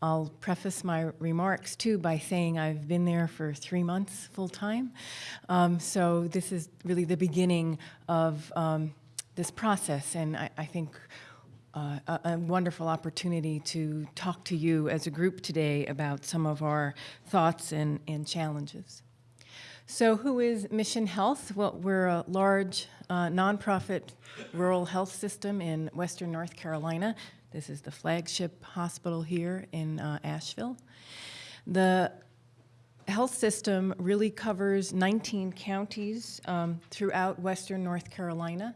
I'll preface my remarks too by saying I've been there for three months full time. Um, so this is really the beginning of um, this process, and I, I think uh, a, a, wonderful opportunity to talk to you as a group today about some of our thoughts and, and challenges. So who is Mission Health? Well, we're a large uh, nonprofit rural health system in Western North Carolina. This is the flagship hospital here in uh, Asheville. The health system really covers 19 counties um, throughout Western North Carolina.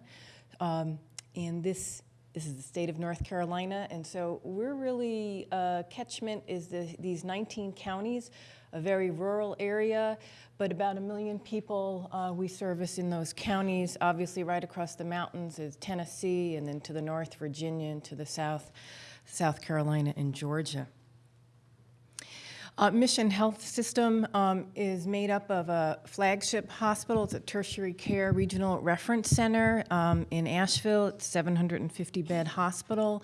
Um, and this this is the state of North Carolina, and so we're really, uh, catchment is the, these 19 counties, a very rural area, but about a million people uh, we service in those counties. Obviously, right across the mountains is Tennessee, and then to the north, Virginia, and to the south, South Carolina and Georgia. Uh, Mission Health System um, is made up of a flagship hospital. It's a tertiary care regional reference center um, in Asheville. It's 750 bed hospital.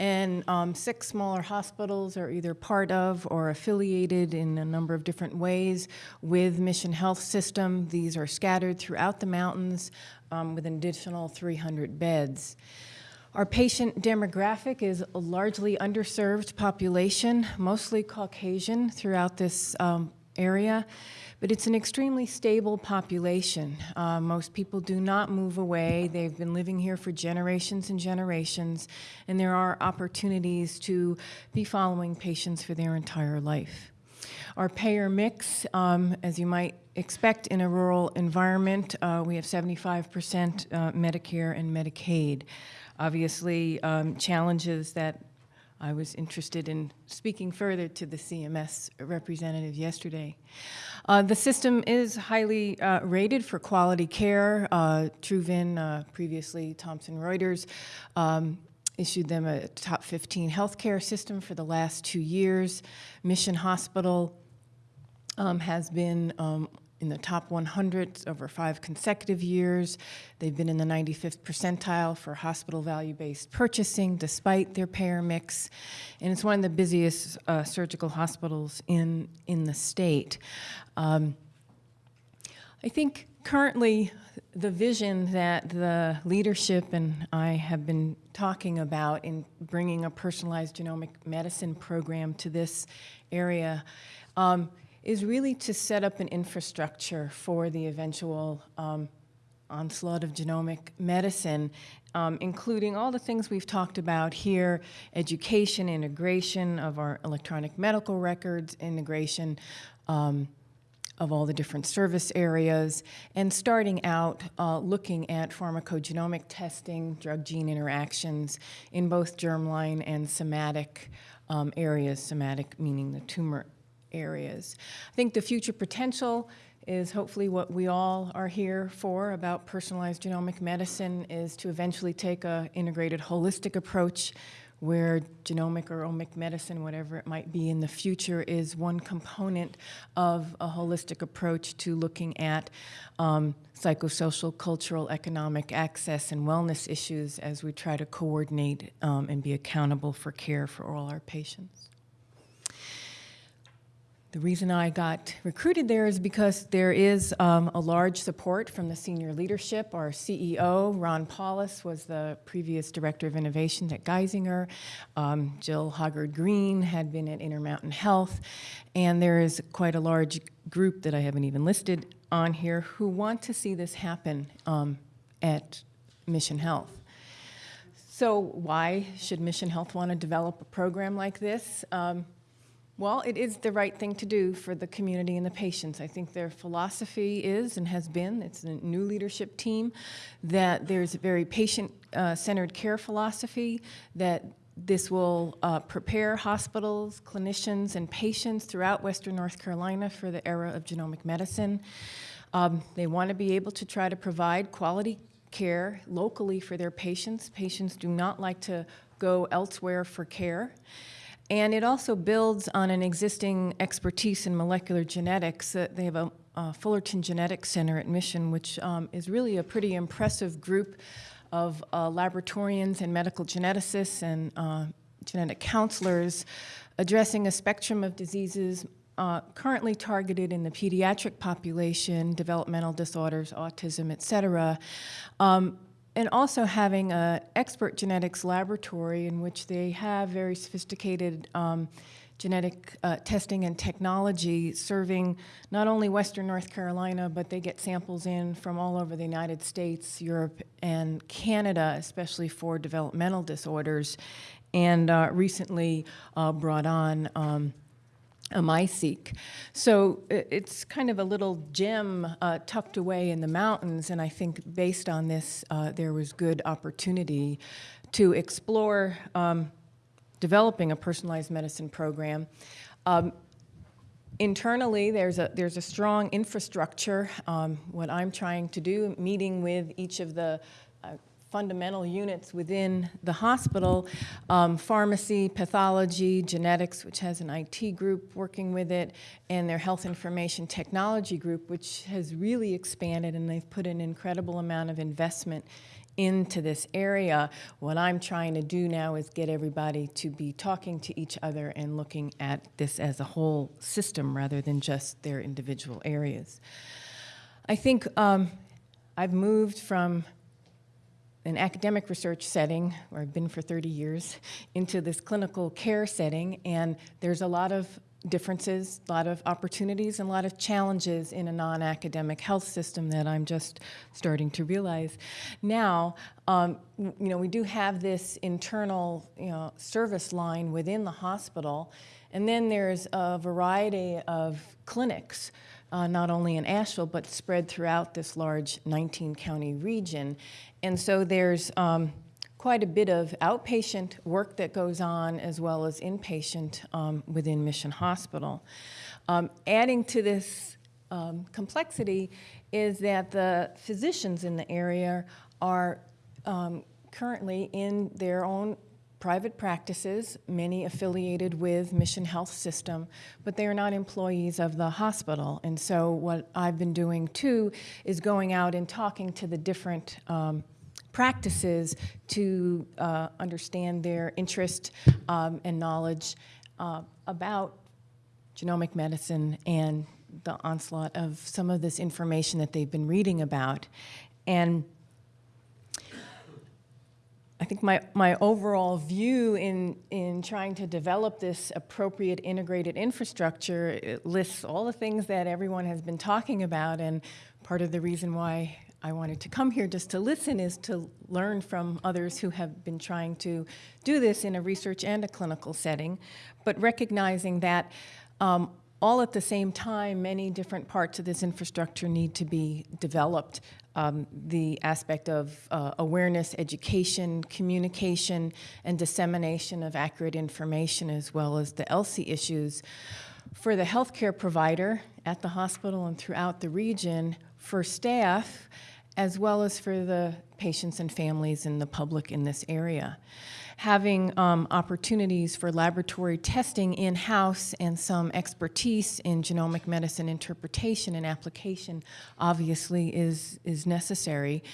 And um, six smaller hospitals are either part of or affiliated in a number of different ways with Mission Health System. These are scattered throughout the mountains um, with an additional 300 beds. Our patient demographic is a largely underserved population, mostly Caucasian throughout this um, area, but it's an extremely stable population. Uh, most people do not move away. They've been living here for generations and generations, and there are opportunities to be following patients for their entire life. Our payer mix, um, as you might expect in a rural environment, uh, we have 75% uh, Medicare and Medicaid obviously um, challenges that I was interested in speaking further to the CMS representative yesterday. Uh, the system is highly uh, rated for quality care. Uh, Truven, uh, previously Thomson Reuters, um, issued them a top 15 healthcare system for the last two years. Mission Hospital um, has been um, in the top 100 over five consecutive years. They've been in the 95th percentile for hospital value-based purchasing despite their payer mix. And it's one of the busiest uh, surgical hospitals in, in the state. Um, I think currently the vision that the leadership and I have been talking about in bringing a personalized genomic medicine program to this area um, is really to set up an infrastructure for the eventual um, onslaught of genomic medicine, um, including all the things we've talked about here, education, integration of our electronic medical records, integration um, of all the different service areas, and starting out uh, looking at pharmacogenomic testing, drug-gene interactions in both germline and somatic um, areas, somatic meaning the tumor areas. I think the future potential is hopefully what we all are here for about personalized genomic medicine is to eventually take a integrated holistic approach where genomic or omic medicine, whatever it might be in the future, is one component of a holistic approach to looking at um, psychosocial, cultural, economic access and wellness issues as we try to coordinate um, and be accountable for care for all our patients. The reason I got recruited there is because there is um, a large support from the senior leadership. Our CEO, Ron Paulus, was the previous Director of Innovation at Geisinger. Um, Jill Hoggard Green had been at Intermountain Health. And there is quite a large group that I haven't even listed on here who want to see this happen um, at Mission Health. So why should Mission Health want to develop a program like this? Well, it is the right thing to do for the community and the patients. I think their philosophy is and has been, it's a new leadership team, that there's a very patient-centered uh, care philosophy, that this will uh, prepare hospitals, clinicians, and patients throughout Western North Carolina for the era of genomic medicine. Um, they want to be able to try to provide quality care locally for their patients. Patients do not like to go elsewhere for care. And it also builds on an existing expertise in molecular genetics. Uh, they have a, a, Fullerton Genetics Center at Mission, which um, is really a pretty impressive group of uh, laboratorians and medical geneticists and uh, genetic counselors addressing a spectrum of diseases uh, currently targeted in the pediatric population, developmental disorders, autism, et cetera, um, and also having an expert genetics laboratory in which they have very sophisticated um, genetic uh, testing and technology serving not only Western North Carolina, but they get samples in from all over the United States, Europe, and Canada, especially for developmental disorders, and uh, recently uh, brought on um, a MiSeq. So it's kind of a little gem uh, tucked away in the mountains, and I think based on this, uh, there was good opportunity to explore um, developing a personalized medicine program. Um, internally, there's a, there's a strong infrastructure. Um, what I'm trying to do, meeting with each of the fundamental units within the hospital, um, pharmacy, pathology, genetics, which has an IT group working with it, and their health information technology group, which has really expanded and they've put an incredible amount of investment into this area. What I'm trying to do now is get everybody to be talking to each other and looking at this as a whole system rather than just their individual areas. I think um, I've moved from an academic research setting, where I've been for 30 years, into this clinical care setting, and there's a lot of differences, a lot of opportunities, and a lot of challenges in a non-academic health system that I'm just starting to realize. Now, um, you know, we do have this internal, you know, service line within the hospital, and then there's a variety of clinics, uh, not only in Asheville, but spread throughout this large 19-county region. And so there's um, quite a bit of outpatient work that goes on as well as inpatient um, within Mission Hospital. Um, adding to this um, complexity is that the physicians in the area are um, currently in their own private practices, many affiliated with Mission Health System, but they are not employees of the hospital. And so what I've been doing too is going out and talking to the different um, practices to uh, understand their interest um, and knowledge uh, about genomic medicine and the onslaught of some of this information that they've been reading about. And I think my, my overall view in, in trying to develop this appropriate integrated infrastructure lists all the things that everyone has been talking about and part of the reason why I wanted to come here just to listen is to learn from others who have been trying to do this in a research and a clinical setting, but recognizing that um, all at the same time, many different parts of this infrastructure need to be developed. Um, the aspect of uh, awareness, education, communication, and dissemination of accurate information, as well as the ELSI issues. For the healthcare provider at the hospital and throughout the region, for staff, as well as for the patients and families and the public in this area. Having um, opportunities for laboratory testing in-house and some expertise in genomic medicine interpretation and application obviously is, is necessary.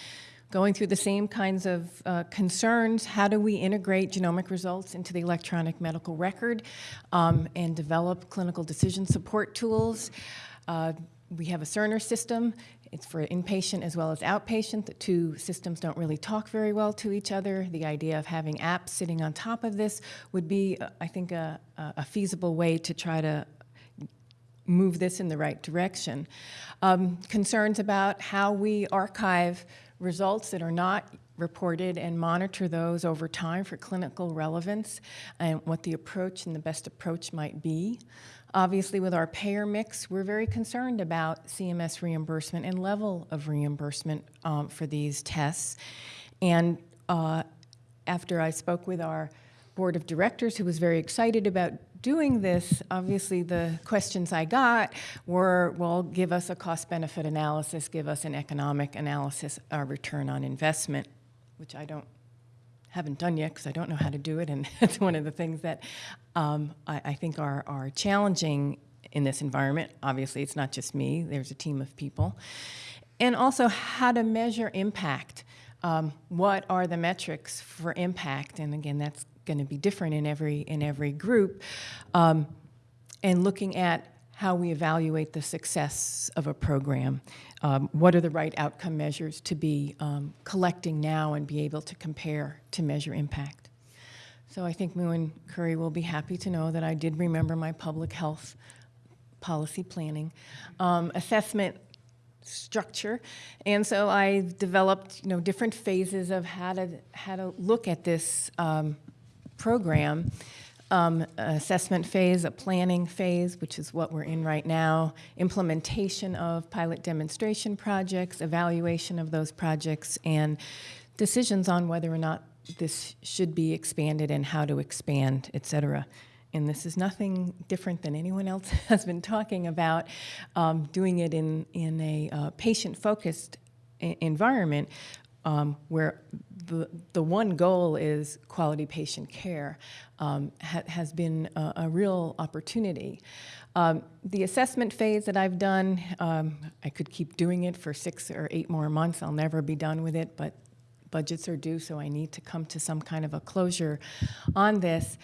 Going through the same kinds of uh, concerns, how do we integrate genomic results into the electronic medical record um, and develop clinical decision support tools? Uh, we have a Cerner system it's for inpatient as well as outpatient. The two systems don't really talk very well to each other. The idea of having apps sitting on top of this would be, uh, I think, a, a feasible way to try to move this in the right direction. Um, concerns about how we archive results that are not reported and monitor those over time for clinical relevance and what the approach and the best approach might be. Obviously, with our payer mix, we're very concerned about CMS reimbursement and level of reimbursement um, for these tests. And uh, after I spoke with our board of directors, who was very excited about doing this, obviously the questions I got were, well, give us a cost-benefit analysis, give us an economic analysis, a return on investment, which I don't haven't done yet because I don't know how to do it, and it's one of the things that um, I, I, think are, are challenging in this environment. Obviously, it's not just me, there's a team of people. And also how to measure impact. Um, what are the metrics for impact? And again, that's going to be different in every in every group, um, and looking at how we evaluate the success of a program. Um, what are the right outcome measures to be um, collecting now and be able to compare to measure impact? So I think Moo and Curry will be happy to know that I did remember my public health policy planning um, assessment structure. And so I developed, you know, different phases of how to, how to look at this um, program. Um, assessment phase, a planning phase, which is what we're in right now, implementation of pilot demonstration projects, evaluation of those projects, and decisions on whether or not this should be expanded and how to expand, et cetera. And this is nothing different than anyone else has been talking about, um, doing it in, in a uh, patient-focused environment um, where the, the one goal is quality patient care um, ha has been a, a real opportunity. Um, the assessment phase that I've done, um, I could keep doing it for six or eight more months. I'll never be done with it, but budgets are due, so I need to come to some kind of a closure on this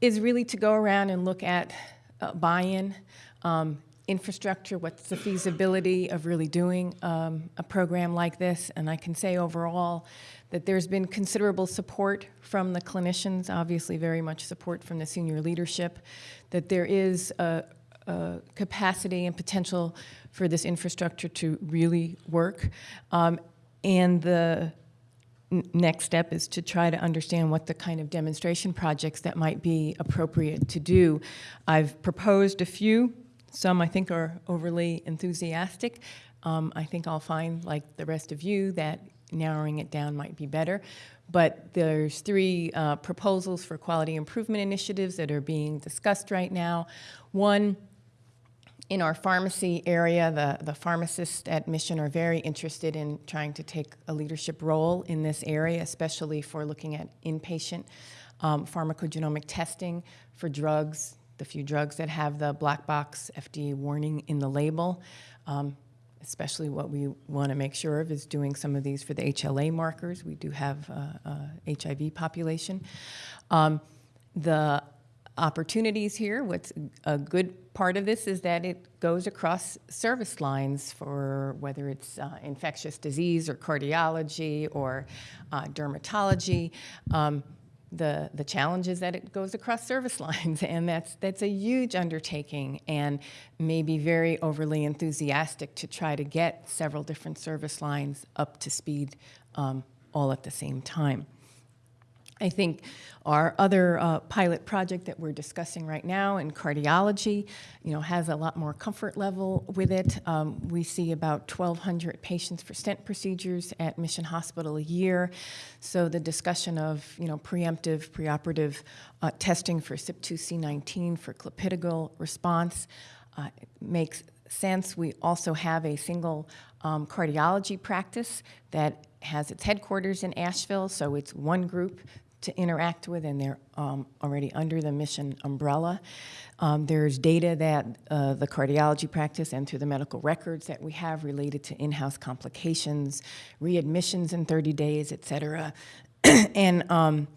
is really to go around and look at uh, buy-in, um, infrastructure, what's the feasibility of really doing um, a program like this. And I can say overall that there's been considerable support from the clinicians, obviously very much support from the senior leadership, that there is a, a capacity and potential for this infrastructure to really work. Um, and the next step is to try to understand what the kind of demonstration projects that might be appropriate to do. I've proposed a few. Some I think are overly enthusiastic. Um, I think I'll find, like the rest of you, that narrowing it down might be better. But there's three uh, proposals for quality improvement initiatives that are being discussed right now. One in our pharmacy area, the, the pharmacists at Mission are very interested in trying to take a leadership role in this area, especially for looking at inpatient um, pharmacogenomic testing for drugs, the few drugs that have the black box FDA warning in the label. Um, especially what we want to make sure of is doing some of these for the HLA markers. We do have HIV population. Um, the opportunities here. What's a good part of this is that it goes across service lines for whether it's uh, infectious disease or cardiology or uh, dermatology. Um, the, the challenge is that it goes across service lines, and that's, that's a huge undertaking and maybe very overly enthusiastic to try to get several different service lines up to speed um, all at the same time. I think our other uh, pilot project that we're discussing right now in cardiology, you know, has a lot more comfort level with it. Um, we see about 1,200 patients for stent procedures at Mission Hospital a year. So the discussion of, you know, preemptive, preoperative uh, testing for CYP2C19 for clopidogrel response uh, makes sense. We also have a single um, cardiology practice that has its headquarters in Asheville, so it's one group to interact with, and they're um, already under the mission umbrella. Um, there's data that uh, the cardiology practice and through the medical records that we have related to in-house complications, readmissions in 30 days, et cetera, and um,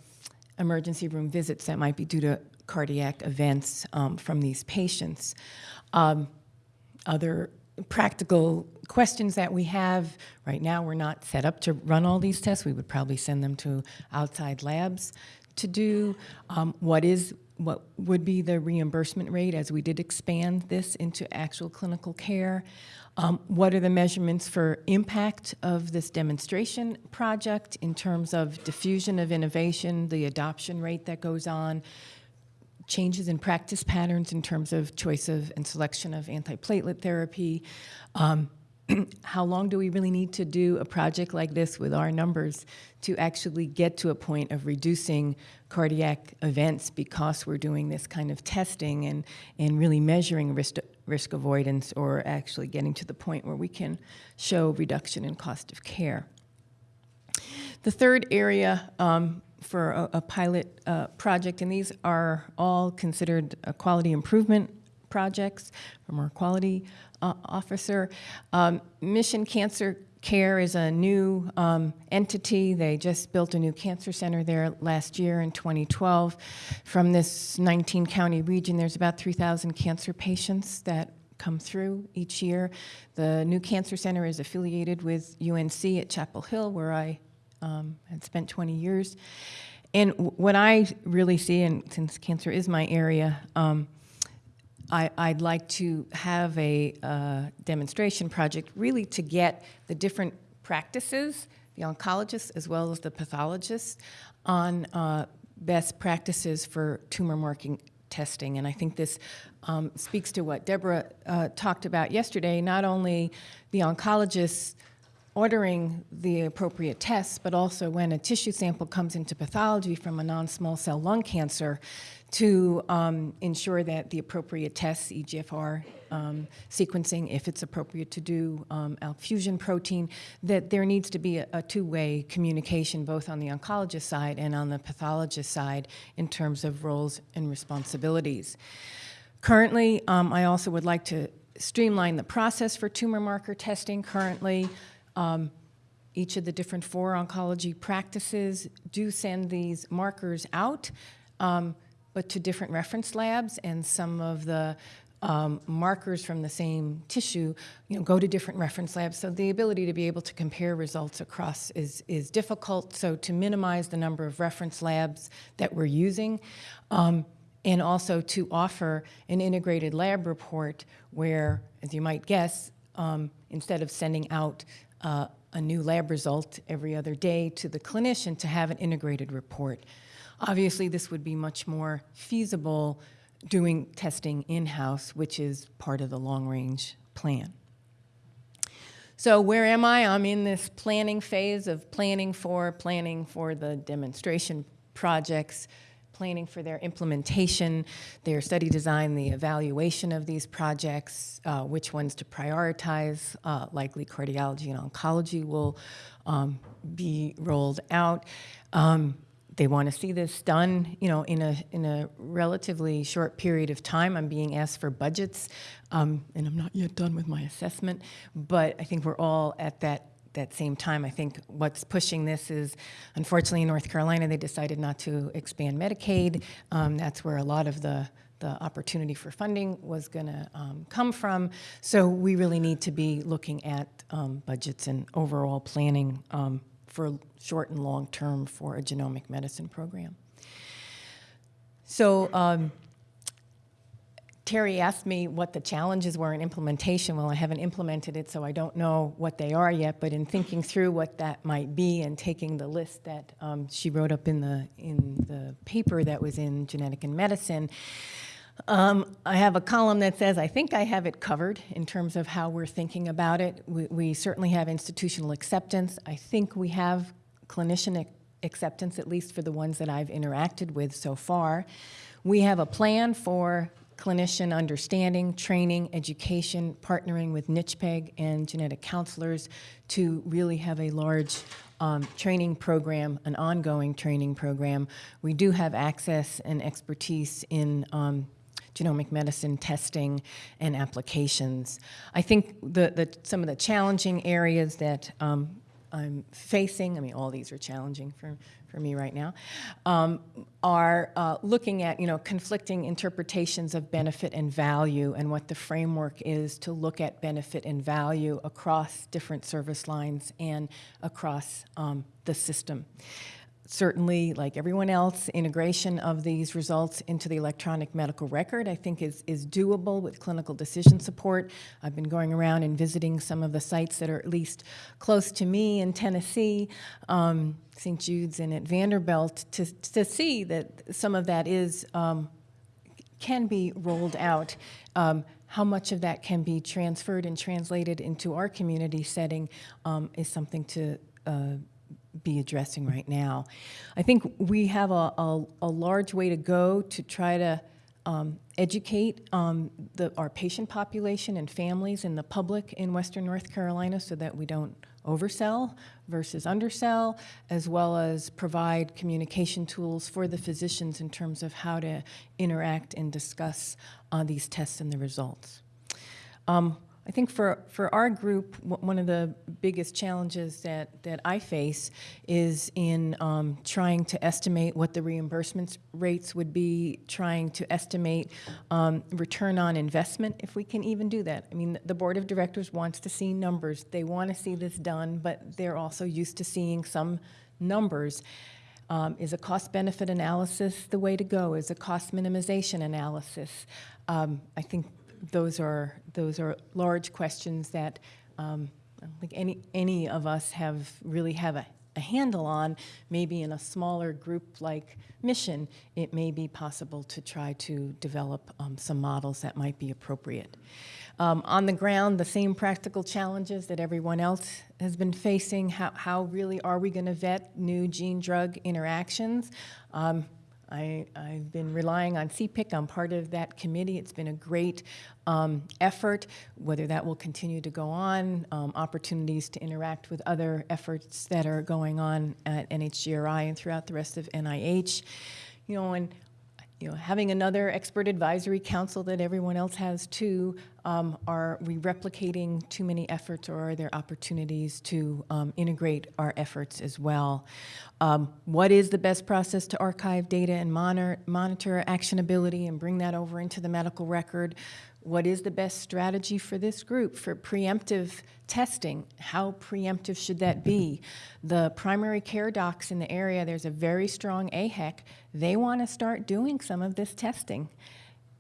emergency room visits that might be due to cardiac events um, from these patients. Um, other practical questions that we have. Right now, we're not set up to run all these tests. We would probably send them to outside labs to do. Um, what is what would be the reimbursement rate as we did expand this into actual clinical care? Um, what are the measurements for impact of this demonstration project in terms of diffusion of innovation, the adoption rate that goes on, changes in practice patterns in terms of choice of and selection of antiplatelet therapy. Um, how long do we really need to do a project like this with our numbers to actually get to a point of reducing cardiac events because we're doing this kind of testing and, and really measuring risk, risk avoidance or actually getting to the point where we can show reduction in cost of care. The third area um, for a, a pilot uh, project, and these are all considered quality improvement projects from our quality uh, officer. Um, Mission Cancer Care is a new um, entity. They just built a new cancer center there last year in 2012. From this 19 county region, there's about 3,000 cancer patients that come through each year. The new cancer center is affiliated with UNC at Chapel Hill, where I um, had spent 20 years. And what I really see, and since cancer is my area, um, I, I'd like to have a uh, demonstration project really to get the different practices, the oncologists as well as the pathologists, on uh, best practices for tumor marking testing. And I think this um, speaks to what Deborah uh, talked about yesterday, not only the oncologists ordering the appropriate tests, but also when a tissue sample comes into pathology from a non-small cell lung cancer to um, ensure that the appropriate tests, EGFR um, sequencing, if it's appropriate to do um, ALK fusion protein, that there needs to be a, a two-way communication both on the oncologist side and on the pathologist side in terms of roles and responsibilities. Currently, um, I also would like to streamline the process for tumor marker testing. Currently, um, each of the different four oncology practices do send these markers out, um, but to different reference labs, and some of the um, markers from the same tissue, you know, go to different reference labs. So the ability to be able to compare results across is, is difficult. So to minimize the number of reference labs that we're using, um, and also to offer an integrated lab report where, as you might guess, um, instead of sending out uh, a new lab result every other day to the clinician to have an integrated report. Obviously, this would be much more feasible doing testing in-house, which is part of the long-range plan. So where am I? I'm in this planning phase of planning for, planning for the demonstration projects, planning for their implementation, their study design, the evaluation of these projects, uh, which ones to prioritize, uh, likely cardiology and oncology will um, be rolled out. Um, they want to see this done, you know, in a in a relatively short period of time. I'm being asked for budgets, um, and I'm not yet done with my assessment. But I think we're all at that that same time. I think what's pushing this is, unfortunately, in North Carolina, they decided not to expand Medicaid. Um, that's where a lot of the the opportunity for funding was going to um, come from. So we really need to be looking at um, budgets and overall planning um, for short and long term for a genomic medicine program. So um, Terry asked me what the challenges were in implementation. Well, I haven't implemented it, so I don't know what they are yet. But in thinking through what that might be and taking the list that um, she wrote up in the in the paper that was in Genetics in Medicine, um, I have a column that says, I think I have it covered in terms of how we're thinking about it. We, we certainly have institutional acceptance. I think we have clinician acceptance, at least for the ones that I've interacted with so far. We have a plan for clinician understanding, training, education, partnering with NCHPEG and genetic counselors to really have a large um, training program, an ongoing training program. We do have access and expertise in um, genomic medicine testing and applications. I think the, the, some of the challenging areas that um, I'm facing, I mean, all these are challenging for, for me right now, um, are uh, looking at, you know, conflicting interpretations of benefit and value and what the framework is to look at benefit and value across different service lines and across um, the system certainly, like everyone else, integration of these results into the electronic medical record, I think is, is doable with clinical decision support. I've been going around and visiting some of the sites that are at least close to me in Tennessee, um, St. Jude's and at Vanderbilt, to, to see that some of that is, um, can be rolled out. Um, how much of that can be transferred and translated into our community setting um, is something to uh, be addressing right now. I think we have a, a, a large way to go to try to um, educate um, the, our patient population and families and the public in Western North Carolina so that we don't oversell versus undersell, as well as provide communication tools for the physicians in terms of how to interact and discuss uh, these tests and the results. Um, I think for, for our group, one of the biggest challenges that, that I face is in um, trying to estimate what the reimbursement rates would be, trying to estimate um, return on investment, if we can even do that. I mean, the board of directors wants to see numbers. They want to see this done, but they're also used to seeing some numbers. Um, is a cost benefit analysis the way to go? Is a cost minimization analysis? Um, I think those are those are large questions that um, I don't think any any of us have really have a, a handle on. Maybe in a smaller group like Mission, it may be possible to try to develop um, some models that might be appropriate. Um, on the ground, the same practical challenges that everyone else has been facing. How, how really are we going to vet new gene-drug interactions? Um, I, I've been relying on CPIC. I'm part of that committee. It's been a great um, effort. Whether that will continue to go on, um, opportunities to interact with other efforts that are going on at NHGRI and throughout the rest of NIH. You know, and you know, having another expert advisory council that everyone else has too, um, are we replicating too many efforts or are there opportunities to um, integrate our efforts as well? Um, what is the best process to archive data and monitor, monitor actionability and bring that over into the medical record? What is the best strategy for this group for preemptive testing? How preemptive should that be? The primary care docs in the area, there's a very strong AHEC. They want to start doing some of this testing.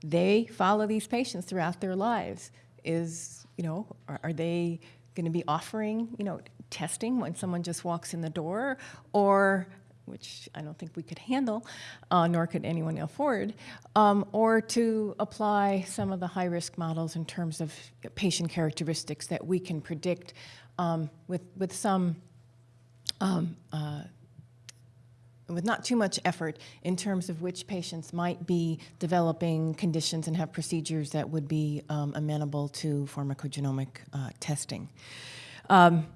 They follow these patients throughout their lives. Is, you know, are, are they going to be offering, you know, testing when someone just walks in the door? Or which I don't think we could handle, uh, nor could anyone afford, um, or to apply some of the high risk models in terms of patient characteristics that we can predict um, with, with some. Um, uh, with not too much effort in terms of which patients might be developing conditions and have procedures that would be um, amenable to pharmacogenomic uh, testing. Um,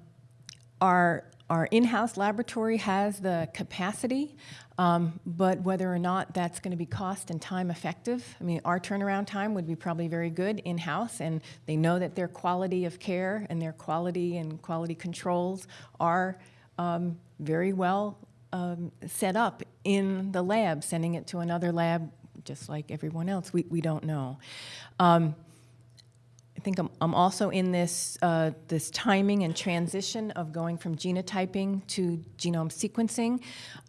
our our in-house laboratory has the capacity, um, but whether or not that's going to be cost and time effective, I mean, our turnaround time would be probably very good in-house, and they know that their quality of care and their quality and quality controls are um, very well um, set up in the lab. Sending it to another lab, just like everyone else, we, we don't know. Um, think I'm, I'm also in this, uh, this timing and transition of going from genotyping to genome sequencing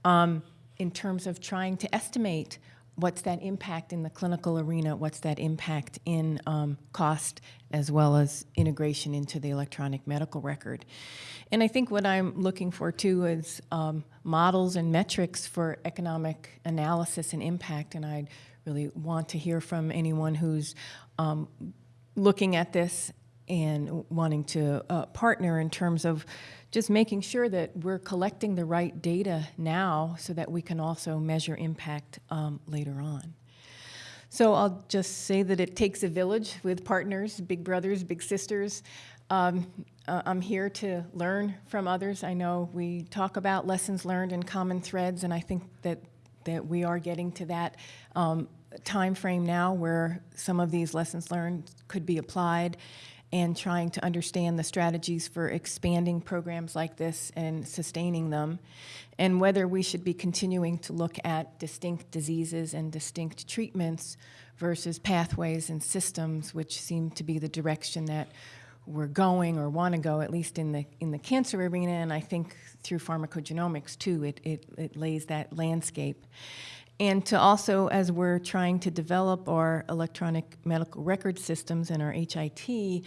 um, in terms of trying to estimate what's that impact in the clinical arena, what's that impact in um, cost as well as integration into the electronic medical record. And I think what I'm looking for too is um, models and metrics for economic analysis and impact, and I'd really want to hear from anyone who's um, looking at this and wanting to uh, partner in terms of just making sure that we're collecting the right data now so that we can also measure impact um, later on. So I'll just say that it takes a village with partners, big brothers, big sisters. Um, uh, I'm here to learn from others. I know we talk about lessons learned and common threads, and I think that, that we are getting to that um, time frame now where some of these lessons learned could be applied and trying to understand the strategies for expanding programs like this and sustaining them, and whether we should be continuing to look at distinct diseases and distinct treatments versus pathways and systems, which seem to be the direction that we're going or want to go, at least in the in the cancer arena, and I think through pharmacogenomics too, it, it, it lays that landscape and to also, as we're trying to develop our electronic medical record systems and our HIT,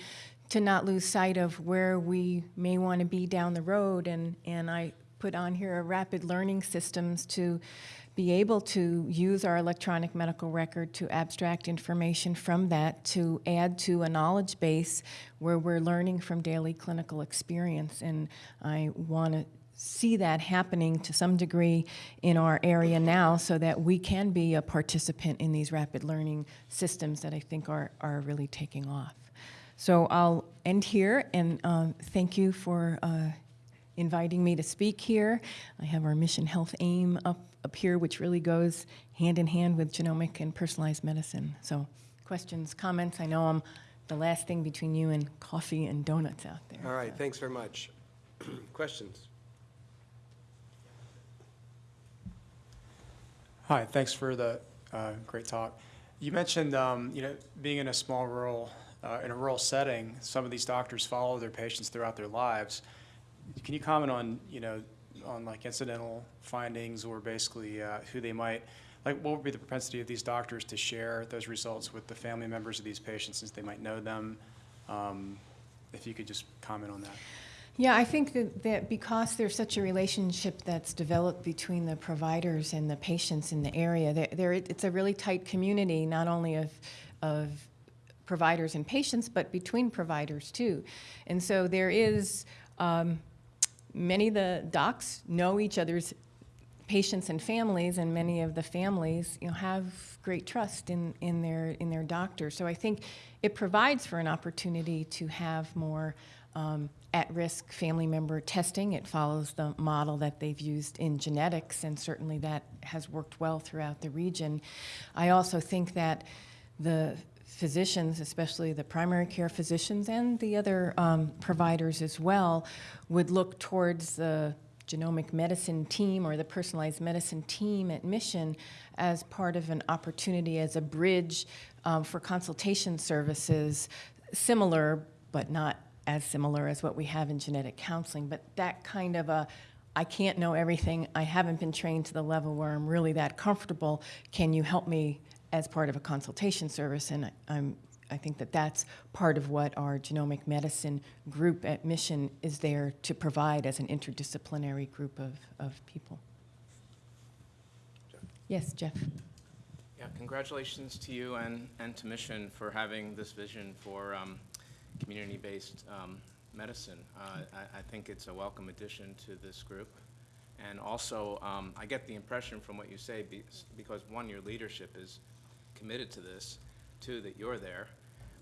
to not lose sight of where we may want to be down the road. And, and I put on here a rapid learning systems to be able to use our electronic medical record to abstract information from that to add to a knowledge base where we're learning from daily clinical experience. And I want to see that happening to some degree in our area now so that we can be a participant in these rapid learning systems that I think are, are really taking off. So I'll end here and uh, thank you for uh, inviting me to speak here. I have our mission health aim up, up here, which really goes hand in hand with genomic and personalized medicine. So questions, comments, I know I'm the last thing between you and coffee and donuts out there. All right, thanks very much. Questions? Hi, thanks for the uh, great talk. You mentioned, um, you know, being in a small rural, uh, in a rural setting, some of these doctors follow their patients throughout their lives. Can you comment on, you know, on like incidental findings or basically uh, who they might, like what would be the propensity of these doctors to share those results with the family members of these patients since they might know them? Um, If you could just comment on that. Yeah, I think that, that because there's such a relationship that's developed between the providers and the patients in the area, there, there it's a really tight community, not only of, of providers and patients, but between providers too. And so there is, um, many of the docs know each other's patients and families, and many of the families, you know, have great trust in, in their in their doctor. So I think it provides for an opportunity to have more um, at-risk family member testing. It follows the model that they've used in genetics, and certainly that has worked well throughout the region. I also think that the physicians, especially the primary care physicians and the other um, providers as well, would look towards the genomic medicine team or the personalized medicine team at Mission as part of an opportunity as a bridge um, for consultation services, similar but not as similar as what we have in genetic counseling, but that kind of a I can't know everything. I haven't been trained to the level where I'm really that comfortable. Can you help me as part of a consultation service? And I, I'm, I think that that's part of what our genomic medicine group at Mission is there to provide as an interdisciplinary group of, of people. Yes, Jeff. Yeah, congratulations to you and, and to Mission for having this vision for um, community-based um, medicine. Uh, I, I think it's a welcome addition to this group. And also, um, I get the impression from what you say, be- because one, your leadership is committed to this, two, that you're there,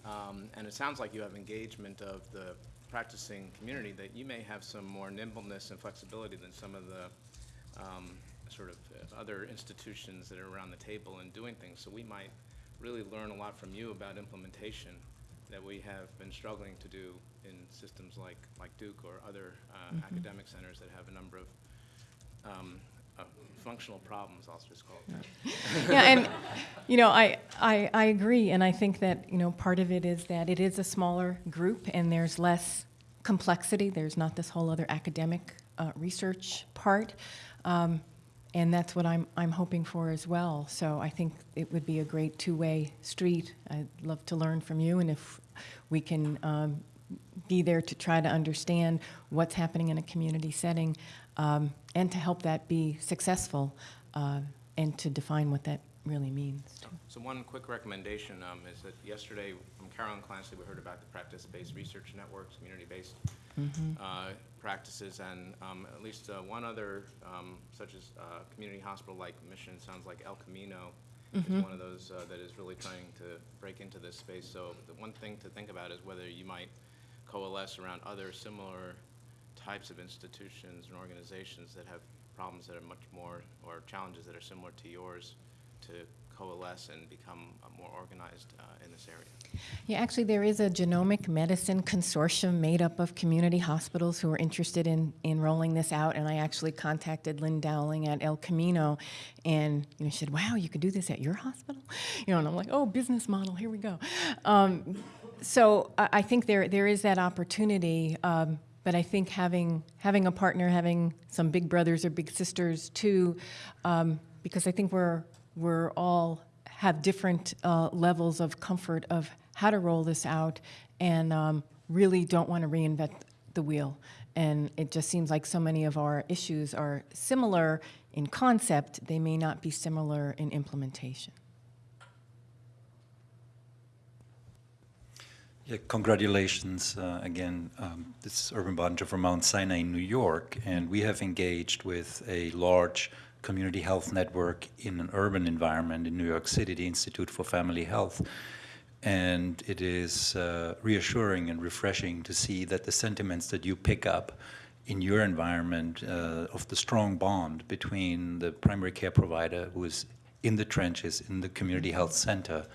um, and it sounds like you have engagement of the practicing community, that you may have some more nimbleness and flexibility than some of the um, sort of uh, other institutions that are around the table and doing things. So we might really learn a lot from you about implementation that we have been struggling to do in systems like, like Duke or other uh, academic centers that have a number of um, uh, functional problems, I'll just call it. yeah, and you know, I, I I agree, and I think that you know part of it is that it is a smaller group, and there's less complexity. There's not this whole other academic uh, research part, um, and that's what I'm I'm hoping for as well. So I think it would be a great two-way street. I'd love to learn from you, and if we can. Um, be there to try to understand what's happening in a community setting um, and to help that be successful uh, and to define what that really means. So, so one quick recommendation um, is that yesterday from Carolyn Clancy, we heard about the practice-based research networks, community-based uh, practices, and um, at least uh, one other, um, such as uh, community hospital like Mission, sounds like El Camino is one of those uh, that is really trying to break into this space. So the one thing to think about is whether you might coalesce around other similar types of institutions and organizations that have problems that are much more, or challenges that are similar to yours, to coalesce and become uh, more organized uh, in this area. Yeah, actually, there is a genomic medicine consortium made up of community hospitals who are interested in, in rolling this out. And I actually contacted Lynn Dowling at El Camino, and you know, she said, "Wow, you could do this at your hospital," you know. And I'm like, "Oh, business model, here we go." Um, so I, I think there there is that opportunity. Um, but I think having having a partner, having some big brothers or big sisters too, um, because I think we're we're all have different uh, levels of comfort of how to roll this out, and um, really don't want to reinvent the wheel. And it just seems like so many of our issues are similar in concept; they may not be similar in implementation. Yeah, congratulations uh, again. Um, this is Erwin Bottinger from Mount Sinai in New York, and we have engaged with a large community health network in an urban environment in New York City, the Institute for Family Health. And it is uh, reassuring and refreshing to see that the sentiments that you pick up in your environment uh, of the strong bond between the primary care provider who is in the trenches in the community health center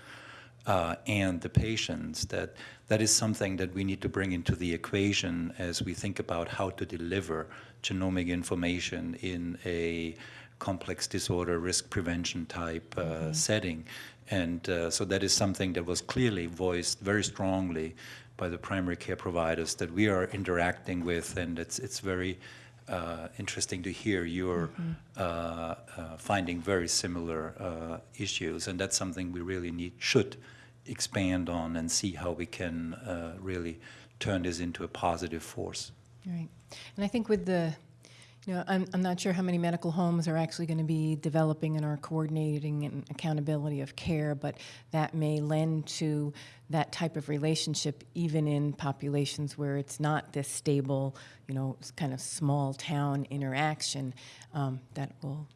uh, and the patients, that that is something that we need to bring into the equation as we think about how to deliver genomic information in a complex disorder risk prevention type uh, setting. And uh, so that is something that was clearly voiced very strongly by the primary care providers that we are interacting with, and it's, it's very uh, interesting to hear you're uh, uh, finding very similar uh, issues, and that's something we really need, should expand on and see how we can uh, really turn this into a positive force. Right. And I think with the, know, I'm, I'm not sure how many medical homes are actually going to be developing and are coordinating and accountability of care, but that may lend to that type of relationship even in populations where it's not this stable, you know, kind of small town interaction um, that will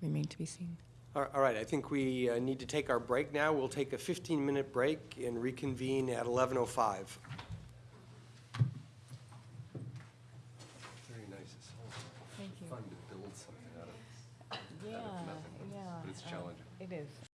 remain to be seen. All all right, I think we uh, need to take our break now. We'll take a 15-minute break and reconvene at 11:05.